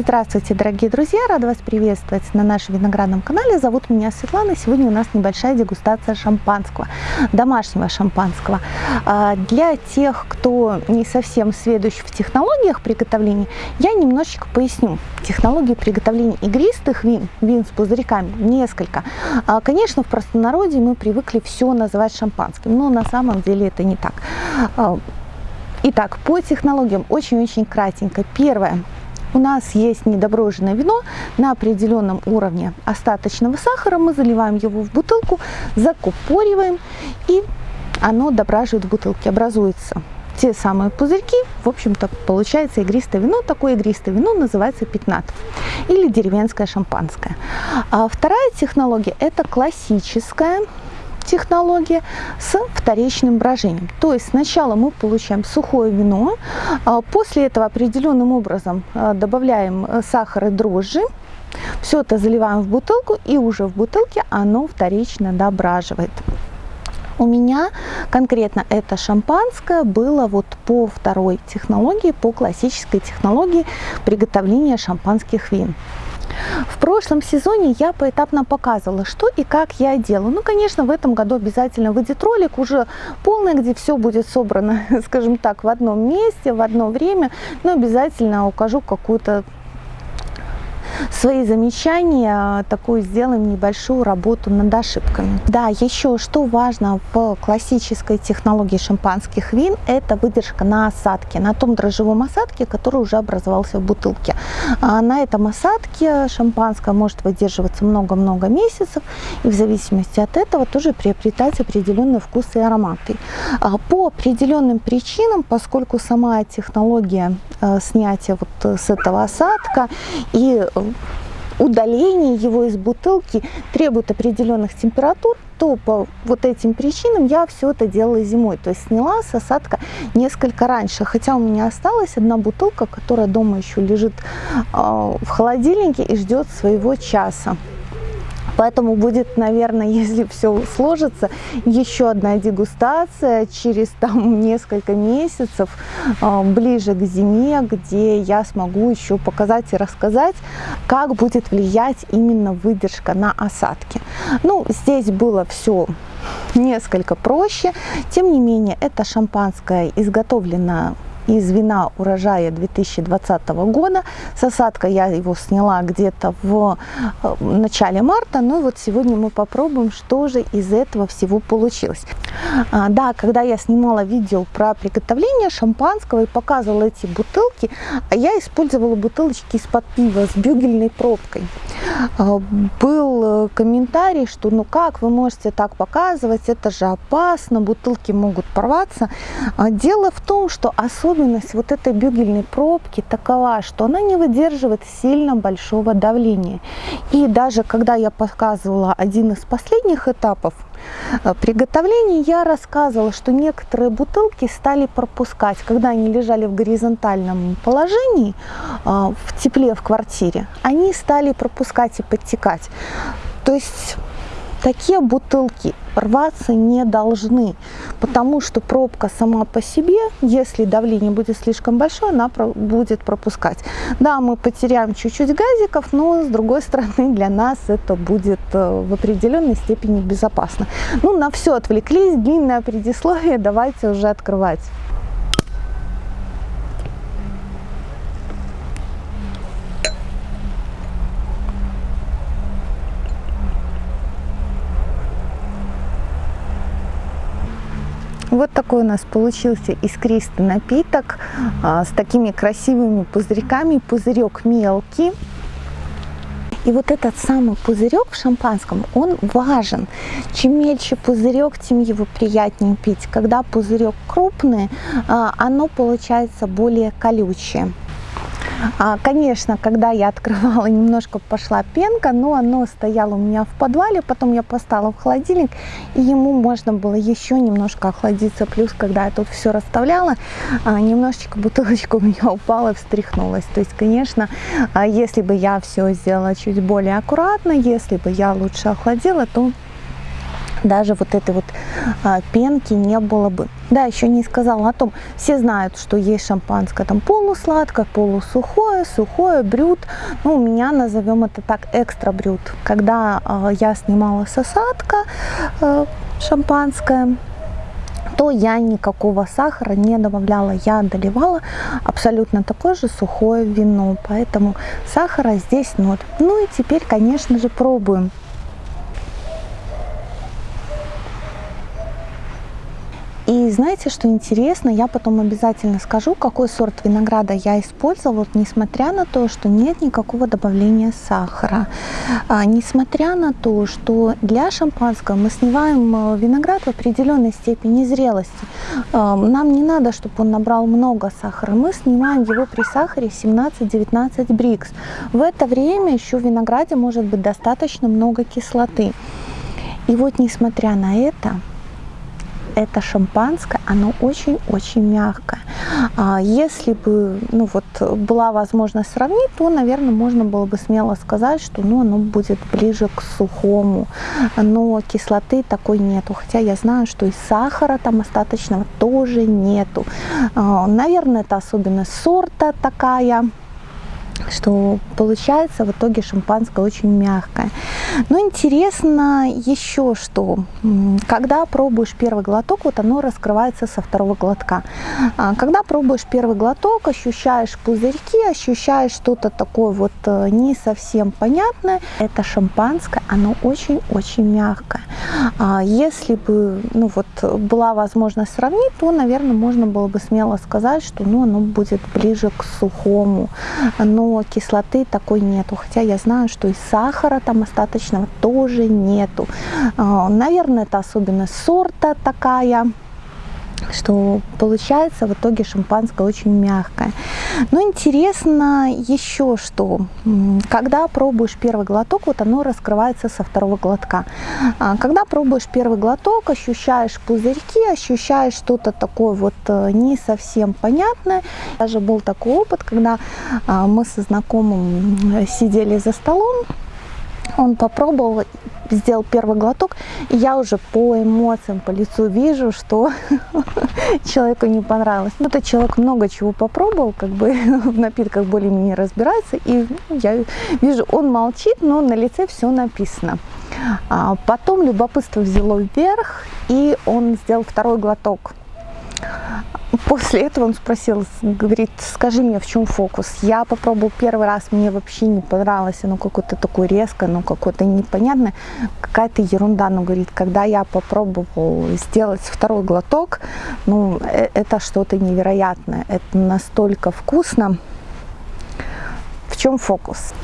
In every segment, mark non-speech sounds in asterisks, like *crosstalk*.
Здравствуйте, дорогие друзья! Рада вас приветствовать на нашем виноградном канале. Зовут меня Светлана. Сегодня у нас небольшая дегустация шампанского, домашнего шампанского. А, для тех, кто не совсем сведущ в технологиях приготовления, я немножечко поясню. Технологии приготовления игристых вин, вин с пузырьками, несколько. А, конечно, в простонародье мы привыкли все называть шампанским, но на самом деле это не так. А, итак, по технологиям очень-очень кратенько. Первое у нас есть недоброженное вино на определенном уровне остаточного сахара. Мы заливаем его в бутылку, закупориваем, и оно дображивает в бутылке. Образуется те самые пузырьки, в общем-то, получается игристое вино. Такое игристое вино называется пятнат или деревенское шампанское. А вторая технология – это классическая технология с вторичным брожением. То есть сначала мы получаем сухое вино, а после этого определенным образом а, добавляем э, сахар и дрожжи, все это заливаем в бутылку и уже в бутылке оно вторично дображивает. У меня конкретно это шампанское было вот по второй технологии, по классической технологии приготовления шампанских вин. В прошлом сезоне я поэтапно показывала, что и как я делаю. Ну, конечно, в этом году обязательно выйдет ролик уже полный, где все будет собрано, *laughs* скажем так, в одном месте, в одно время. Но обязательно укажу какую-то свои замечания, такую сделаем небольшую работу над ошибками. Да, еще что важно в классической технологии шампанских вин, это выдержка на осадке, на том дрожжевом осадке, который уже образовался в бутылке. А на этом осадке шампанское может выдерживаться много-много месяцев, и в зависимости от этого тоже приобретать определенные вкусы и ароматы. А по определенным причинам, поскольку сама технология э, снятия вот с этого осадка и э, удаление его из бутылки требует определенных температур, то по вот этим причинам я все это делала зимой. То есть сняла с осадка несколько раньше. Хотя у меня осталась одна бутылка, которая дома еще лежит э, в холодильнике и ждет своего часа. Поэтому будет, наверное, *laughs* если все сложится, еще одна дегустация через там *laughs* несколько месяцев, а, ближе к зиме, где я смогу еще показать и рассказать, как будет влиять именно выдержка на осадки. Ну, здесь было все несколько проще. Тем не менее, это шампанское изготовлено из вина урожая 2020 года. С осадка я его сняла где-то в э, начале марта. Ну и вот сегодня мы попробуем, что же из этого всего получилось. А, да, когда я снимала видео про приготовление шампанского и показывала эти бутылки, я использовала бутылочки из-под пива с бюгельной пробкой. А, был э, комментарий, что ну как вы можете так показывать, это же опасно, бутылки могут порваться. А, дело в том, что особенность вот этой бюгельной пробки такова, что она не выдерживает сильно большого давления. И даже когда я показывала один из последних этапов Э, приготовлении я рассказывала, что некоторые бутылки стали пропускать, когда они лежали в горизонтальном положении, э, в тепле в квартире, они стали пропускать и подтекать. То есть такие бутылки рваться не должны, потому что пробка сама по себе, если давление будет слишком большое, она будет пропускать. Да, мы потеряем чуть-чуть газиков, но с другой стороны для нас это будет э, в определенной степени безопасно. Ну, на все отвлеклись, длинное предисловие, давайте уже открывать. Вот такой у нас получился искристый напиток а, с такими красивыми пузырьками. Пузырек мелкий. И вот этот самый пузырек в шампанском, он важен. Чем мельче пузырек, тем его приятнее пить. Когда пузырек крупный, а, оно получается более колючее. А, конечно, когда я открывала, немножко пошла пенка, но оно стояло у меня в подвале, потом я поставила в холодильник, и ему можно было еще немножко охладиться. Плюс, когда я тут все расставляла, а, немножечко бутылочка *laughs* у меня упала, встряхнулась. То есть, конечно, а, если бы я все сделала чуть более аккуратно, если бы я лучше охладила, то даже вот этой вот а, пенки не было бы. Да, еще не сказала о том, все знают, что есть шампанское там полусладкое, полусухое, сухое, брют. Ну, у меня назовем это так экстра брют. Когда э, я снимала сосадка э, шампанское, то я никакого сахара не добавляла, я доливала абсолютно такое же сухое вино, поэтому сахара здесь ноль. Ну и теперь, конечно же, пробуем. И знаете, что интересно, я потом обязательно скажу, какой сорт винограда я использовала, несмотря на то, что нет никакого добавления сахара, а, несмотря на то, что для шампанского мы снимаем э, виноград в определенной степени зрелости. А, нам не надо, чтобы он набрал много сахара, мы снимаем его при сахаре 17-19 брикс. В это время еще в винограде может быть достаточно много кислоты. И вот несмотря на это, это шампанское, оно очень-очень мягкое. А если бы ну вот, была возможность сравнить, то, наверное, можно было бы смело сказать, что ну, оно будет ближе к сухому. Но кислоты такой нету. Хотя я знаю, что и сахара там остаточного тоже нету. А, наверное, это особенность сорта такая что получается в итоге шампанское очень мягкое. Но интересно еще что, когда пробуешь первый глоток, вот оно раскрывается со второго глотка. А, когда пробуешь первый глоток, ощущаешь пузырьки, ощущаешь что-то такое вот э, не совсем понятное. Это шампанское, оно очень-очень мягкое. А, если бы ну вот, была возможность сравнить, то, наверное, можно было бы смело сказать, что ну, оно будет ближе к сухому. Но кислоты такой нету. Хотя я знаю, что и сахара там остаточного тоже нету. А, наверное, это особенность сорта такая что получается в итоге шампанское очень мягкое. Но интересно еще что, когда пробуешь первый глоток, вот оно раскрывается со второго глотка. А, когда пробуешь первый глоток, ощущаешь пузырьки, ощущаешь что-то такое вот э, не совсем понятное. Даже был такой опыт, когда а, мы со знакомым сидели за столом, он попробовал сделал первый глоток, и я уже по эмоциям, по лицу вижу, что *laughs* человеку не понравилось. Ну, этот человек много чего попробовал, как бы *laughs* в напитках более-менее разбирается, и я вижу, он молчит, но на лице все написано. А потом любопытство взяло вверх, и он сделал второй глоток. После этого он спросил, говорит, скажи мне, в чем фокус? Я попробовал первый раз, мне вообще не понравилось, оно какое-то такое резкое, ну какое-то непонятное, какая-то ерунда. Но говорит, когда я попробовал сделать второй глоток, ну э, это что-то невероятное, это настолько вкусно. В чем фокус?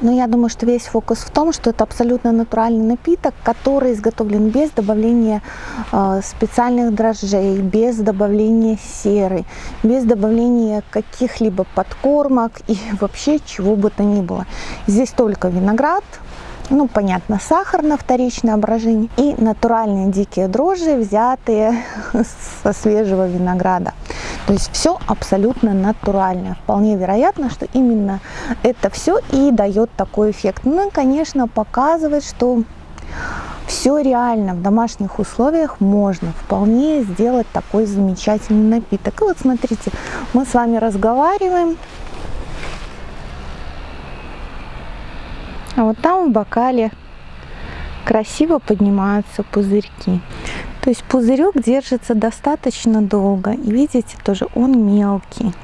Но я думаю, что весь фокус в том, что это абсолютно натуральный напиток, который изготовлен без добавления э, специальных дрожжей, без добавления серы, без добавления каких-либо подкормок и *laughs* вообще чего бы то ни было. Здесь только виноград, ну, понятно, сахар на вторичное брожение и натуральные дикие дрожжи, взятые *laughs* со свежего винограда. То есть все абсолютно натуральное. Вполне вероятно, что именно это все и дает такой эффект. Ну и, конечно, показывает, что все реально в домашних условиях можно вполне сделать такой замечательный напиток. И вот смотрите, мы с вами разговариваем, А вот там в бокале красиво поднимаются пузырьки. То есть пузырек держится достаточно долго. И видите, тоже он мелкий.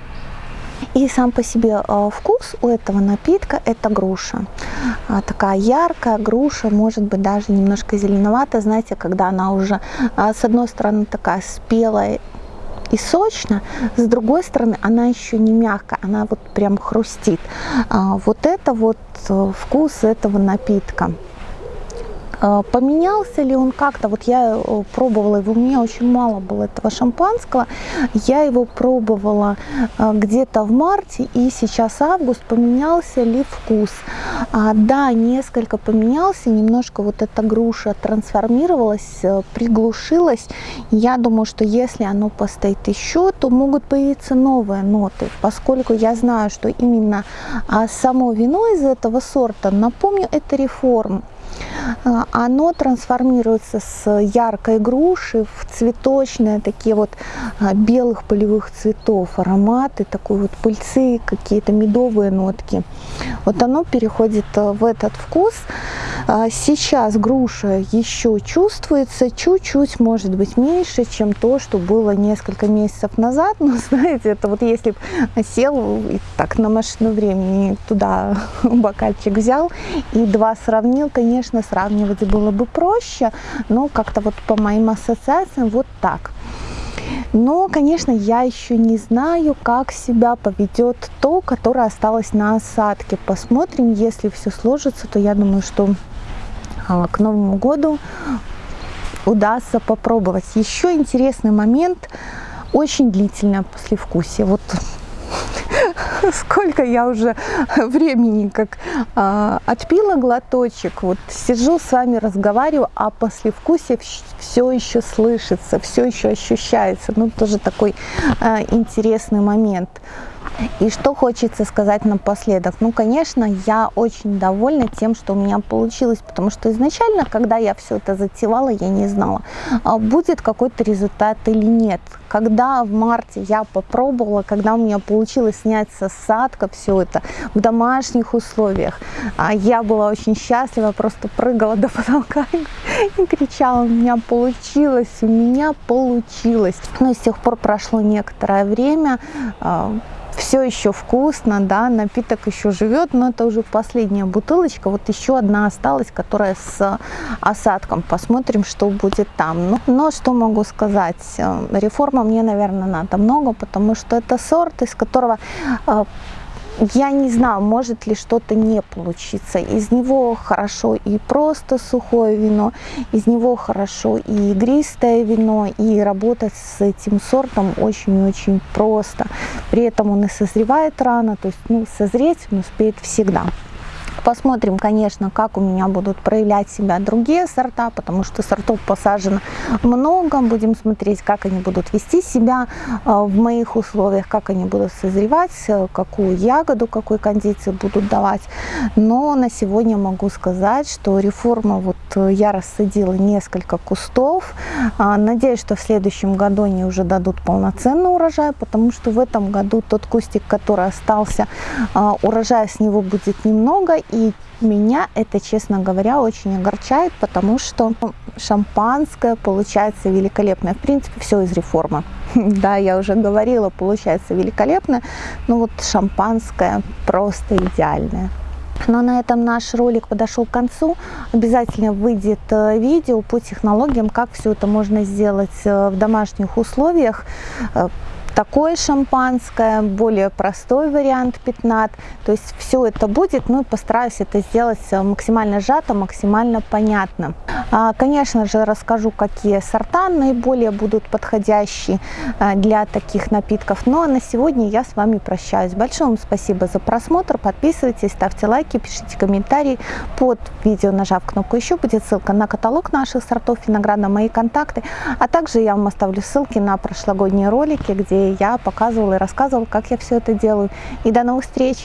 И сам по себе а, вкус у этого напитка это груша. А, такая яркая груша, может быть даже немножко зеленоватая. Знаете, когда она уже а, с одной стороны такая спелая и сочно, с другой стороны она еще не мягкая, она вот прям хрустит. Вот это вот э, вкус этого напитка. А, поменялся ли он как-то? Вот я э, пробовала его, у меня очень мало было этого шампанского. Я его пробовала а, где-то в марте и сейчас август. Поменялся ли вкус? А, да, несколько поменялся, немножко вот эта груша трансформировалась, э, приглушилась. Я думаю, что если оно постоит еще, то могут появиться новые ноты, поскольку я знаю, что именно само вино из этого сорта, напомню, это реформ. Оно трансформируется с яркой груши в цветочные такие вот белых полевых цветов, ароматы такой вот пыльцы, какие-то медовые нотки. Вот оно переходит в этот вкус. Сейчас груша еще чувствуется чуть-чуть, может быть, меньше, чем то, что было несколько месяцев назад. Но, *laughs* знаете, это вот если бы сел и так на машину времени туда *laughs* бокальчик взял и два сравнил, конечно, сравнивать было бы проще, но как-то вот по моим ассоциациям вот так. Но, конечно, я еще не знаю, как себя поведет то, которое осталось на осадке. Посмотрим, если все сложится, то я думаю, что а, к Новому году удастся попробовать. Еще интересный момент, очень длительное послевкусие. Вот *laughs* сколько я уже времени как а, отпила глоточек, вот сижу с вами разговариваю, а послевкусие все еще слышится, все еще ощущается. Ну, тоже такой а, интересный момент. И что хочется сказать напоследок? Ну, конечно, я очень довольна тем, что у меня получилось, потому что изначально, когда я все это затевала, я не знала, а будет какой-то результат или нет. Когда в марте я попробовала, когда у меня получилось снять с осадка все это в домашних условиях, а я была очень счастлива, просто прыгала до потолка и кричала, у меня получилось, у меня получилось. Но с тех пор прошло некоторое время, а, все еще вкусно, да, напиток еще живет, но это уже последняя бутылочка, вот еще одна осталась, которая с осадком, посмотрим, что будет там. Но, но что могу сказать, э, реформа мне, наверное, надо много, потому что это сорт, из которого э, я не знаю, может ли что-то не получиться. Из него хорошо и просто сухое вино, из него хорошо и игристое вино, и работать с этим сортом очень-очень просто. При этом он и созревает рано, то есть ну, созреть он успеет всегда. Посмотрим, конечно, как у меня будут проявлять себя другие сорта, потому что сортов посажено много. Будем смотреть, как они будут вести себя а, в моих условиях, как они будут созревать, какую ягоду, какой кондиции будут давать. Но на сегодня могу сказать, что реформа, вот э, я рассадила несколько кустов. А, надеюсь, что в следующем году они уже дадут полноценный урожай, потому что в этом году тот кустик, который остался, а, урожая с него будет немного, и меня это, честно говоря, очень огорчает, потому что шампанское получается великолепное. В принципе, все из реформы. *laughs* Да, я уже говорила, получается великолепно, но вот шампанское просто идеальное. Но на этом наш ролик подошел к концу. Обязательно выйдет э, видео по технологиям, как все это можно сделать э, в домашних условиях э, такое шампанское, более простой вариант пятнат. То есть все это будет, ну и постараюсь это сделать э, максимально сжато, максимально понятно. А, конечно же, расскажу, какие сорта наиболее будут подходящие э, для таких напитков. Ну а на сегодня я с вами прощаюсь. Большое вам спасибо за просмотр. Подписывайтесь, ставьте лайки, пишите комментарии. Под видео, нажав кнопку «Еще», будет ссылка на каталог наших сортов винограда, мои контакты. А также я вам оставлю ссылки на прошлогодние ролики, где я показывала и рассказывала, как я все это делаю. И до новых встреч!